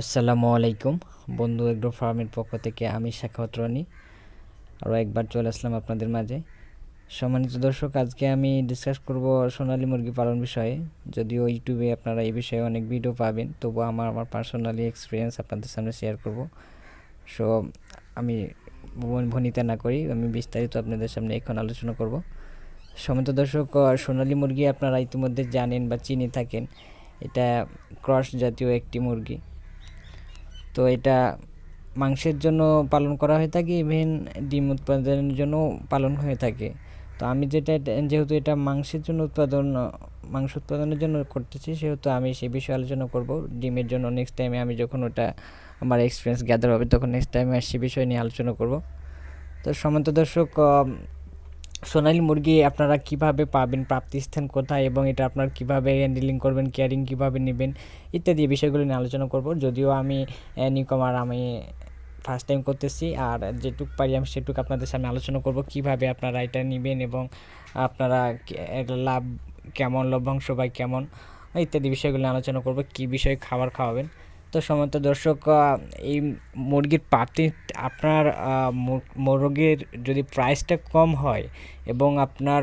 আসসালামু আলাইকুম। বন্ধু এগ্রো ফার্মের পক্ষ থেকে আমি শাখাওয়াত রনি। আরও একবার চলে আসলাম আপনাদের মাঝে। সম্মানিত দর্শক, আজকে আমি ডিসকাস করব সোনালী মুরগি পালন বিষয়ে। যদিও ইউটিউবে আপনারা এই বিষয়ে অনেক ভিডিও পাবেন তবু আমার আমার পার্সোনালি এক্সপিরিয়েন্স আপনাদের সামনে শেয়ার করব। সো আমি ভনিতা না করি, আমি বিস্তারিত আপনাদের সামনে এখন আলোচনা করব। সম্মানিত দর্শক সোনালী মুরগি আপনারা ইতিমধ্যে জানেন বা চিনে থাকেন, এটা ক্রস জাতীয় একটি মুরগি। তো এটা মাংসের জন্য পালন করা হয়ে থাকে ইভেন ডিম উৎপাদনের জন্য পালন হয়ে থাকে। তো আমি যেটা যেহেতু এটা মাংসের জন্য উৎপাদন, মাংস উৎপাদনের জন্য করতেছি, সেহেতু আমি সে বিষয়ে আলোচনা করব। ডিমের জন্য নেক্সট টাইমে আমি যখন ওটা আমার এক্সপিরিয়েন্স গ্যাদার হবে, তখন নেক্সট টাইমে সে বিষয় নিয়ে আলোচনা করব। তো সমান্ত দর্শক সোনালি মুরগি আপনারা কীভাবে পাবেন, প্রাপ্তিস্থান কোথায় এবং এটা আপনার কীভাবে হ্যান্ডেলিং করবেন কেয়ারিং কীভাবে নেবেন ইত্যাদি বিষয়গুলো নিয়ে আলোচনা করব। যদিও আমি নিকমার আমি ফার্স্ট টাইম করতেছি আর যেটুক পারি আমি সেটুক আপনাদের সামনে আলোচনা করব কীভাবে আপনারা এটা নেবেন এবং আপনারা লাভ কেমন, লভ্যাংশ বা কেমন, ইত্যাদি বিষয়গুলো আলোচনা করব। কি বিষয়ে খাবার খাওয়াবেন তো সমস্ত দর্শক এই মুরগির পাতি, আপনার মুরগির যদি প্রাইসটা কম হয় এবং আপনার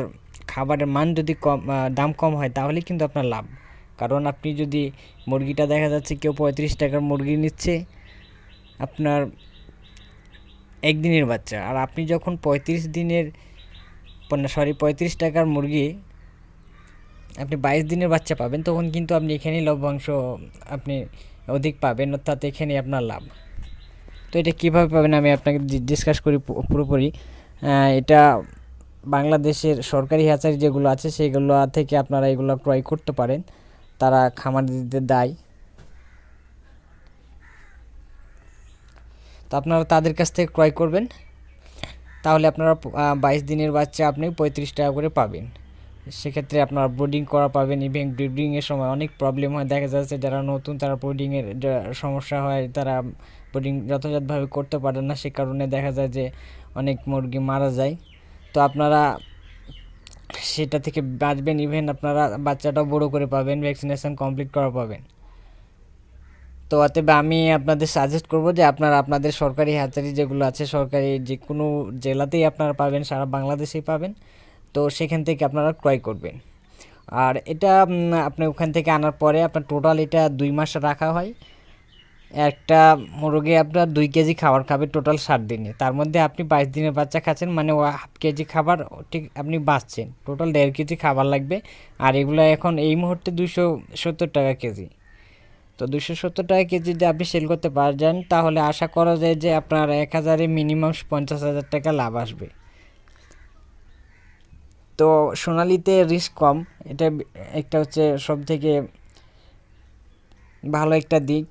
খাবারের মান যদি কম দাম কম হয়, তাহলে কিন্তু আপনার লাভ। কারণ আপনি যদি মুরগিটা দেখা যাচ্ছে কেউ পঁয়ত্রিশ টাকার মুরগি নিচ্ছে, আপনার একদিনের বাচ্চা। আর আপনি যখন পঁয়ত্রিশ দিনের সরি পঁয়ত্রিশ টাকার মুরগি আপনি বাইশ দিনের বাচ্চা পাবেন, তখন কিন্তু আপনি এখানেই লভ্যাংশ আপনি অধিক পাবেন, অর্থাৎ এখানে আপনার লাভ। তো এটা কীভাবে পাবেন আমি আপনাকে ডিসকাস করি পুরোপুরি। এটা বাংলাদেশের সরকারি হ্যাচারি যেগুলো আছে, সেগুলো থেকে আপনারা এগুলো ক্রয় করতে পারেন। তারা খামার দিতে দেয়। তো আপনারা তাদের কাছ থেকে ক্রয় করবেন। তাহলে আপনারা বাইশ দিনের বাচ্চা আপনি পঁয়ত্রিশ টাকা করে পাবেন। সেক্ষেত্রে আপনারা বোর্ডিং করা পাবেন ইভেন ব্রিডিংয়ের সময় অনেক প্রবলেম হয়। দেখা যাচ্ছে যারা নতুন, তারা বোর্ডিংয়ের সমস্যা হয়, তারা বোর্ডিং যথাযথভাবে করতে পারে না। সে কারণে দেখা যায় যে অনেক মুরগি মারা যায়। তো আপনারা সেটা থেকে বাঁচবেন ইভেন আপনারা বাচ্চাটাও বড় করে পাবেন ভ্যাকসিনেশন কমপ্লিট করা পাবেন। তো অতএব আমি আপনাদের সাজেস্ট করব যে আপনারা আপনাদের সরকারি হাতারি যেগুলো আছে, সরকারি যে কোনো জেলাতেই আপনারা পাবেন, সারা বাংলাদেশেই পাবেন। তো সেখান থেকে আপনারা ক্রয় করবেন। আর এটা আপনি ওখান থেকে আনার পরে আপনার টোটাল এটা দুই মাস রাখা হয়। একটা মুরগি আপনার দুই কেজি খাবার খাবে টোটাল ষাট দিনে। তার মধ্যে আপনি বাইশ দিনের বাচ্চা খাচ্ছেন মানে হাফ কেজি খাবার ঠিক আপনি বাঁচছেন। টোটাল দেড় কেজি খাবার লাগবে। আর এগুলো এখন এই মুহূর্তে দুশো সত্তর টাকা কেজি। তো দুশো সত্তর টাকা কেজি যদি আপনি সেল করতে পারেন, তাহলে আশা করা যায় যে আপনার এক হাজারে মিনিমাম পঞ্চাশ হাজার টাকা লাভ আসবে। তো সোনালিতে রিস্ক কম। এটা একটা হচ্ছে সব থেকে ভালো একটা দিক।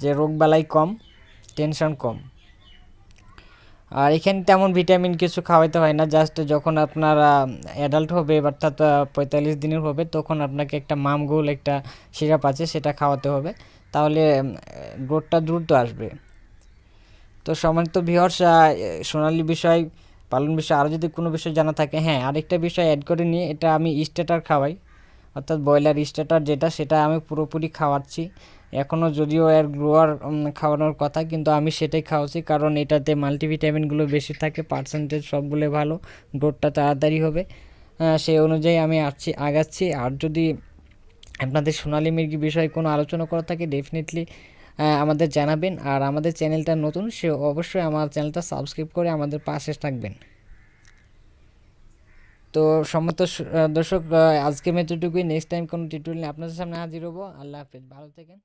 যে রোগবালাই কম টেনশন কম। আর এখানে তেমন ভিটামিন কিছু খাওয়াইতে হয় না। জাস্ট যখন আপনারা অ্যাডাল্ট হবে, অর্থাৎ পঁয়তাল্লিশ দিনের হবে, তখন আপনাকে একটা মামগুল, একটা সিরাপ আছে, সেটা খাওয়াতে হবে। তাহলে গ্রোথটা দ্রুত আসবে। তো সমান্ত ভিহর্স সোনালি বিষয় পালন বিষয়ে আরও যদি কোনো বিষয় জানা থাকে হ্যাঁ আরেকটা বিষয় অ্যাড করে নিয়ে এটা আমি স্টেটার খাওয়াই। অর্থাৎ ব্রয়লার স্টেটার যেটা, সেটা আমি পুরোপুরি খাওয়াচ্ছি। এখনও যদিও এর গ্রোয়ার খাওয়ানোর কথা, কিন্তু আমি সেটাই খাওয়াচ্ছি, কারণ এটাতে মাল্টিভিটামিনগুলো বেশি থাকে পার্সেন্টেজ সবগুলো ভালো গ্রোথটা তাড়াতাড়ি হবে। সেই অনুযায়ী আমি আসছি আগাচ্ছি। আর যদি আপনাদের সোনালি মুরগি বিষয়ে কোনো আলোচনা করা থাকে ডেফিনেটলি আমাদের জানাবেন। আর আমাদের চ্যানেলটা নতুন, সে অবশ্যই আমার চ্যানেলটা সাবস্ক্রাইব করে আমাদের পাশে থাকবেন। তো সম্মত দর্শক আজকে মেতটুকুই নেক্সট টাইম কোনো টিউটোরিয়াল আপনাদের সামনে হাজির হব। আল্লাহ হাফিজ। ভালো থাকেন।